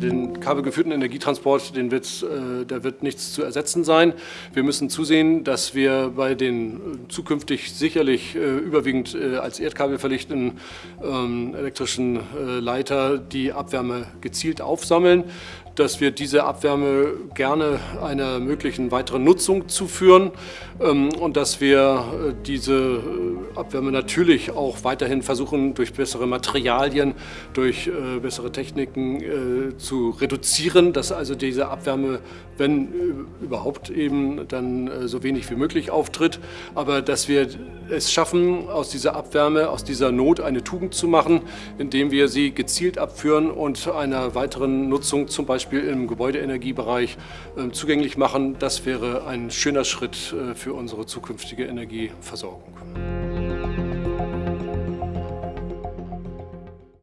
Den kabelgeführten Energietransport, den wird's, äh, da wird nichts zu ersetzen sein. Wir müssen zusehen, dass wir bei den äh, zukünftig sicherlich äh, überwiegend äh, als Erdkabel verlichtenden ähm, elektrischen äh, Leiter die Abwärme gezielt aufsammeln dass wir diese Abwärme gerne einer möglichen weiteren Nutzung zuführen ähm, und dass wir äh, diese äh, Abwärme natürlich auch weiterhin versuchen, durch bessere Materialien, durch äh, bessere Techniken zu reduzieren, dass also diese Abwärme, wenn überhaupt eben, dann so wenig wie möglich auftritt, aber dass wir es schaffen, aus dieser Abwärme, aus dieser Not eine Tugend zu machen, indem wir sie gezielt abführen und einer weiteren Nutzung zum Beispiel Beispiel im Gebäudeenergiebereich ähm, zugänglich machen. Das wäre ein schöner Schritt äh, für unsere zukünftige Energieversorgung.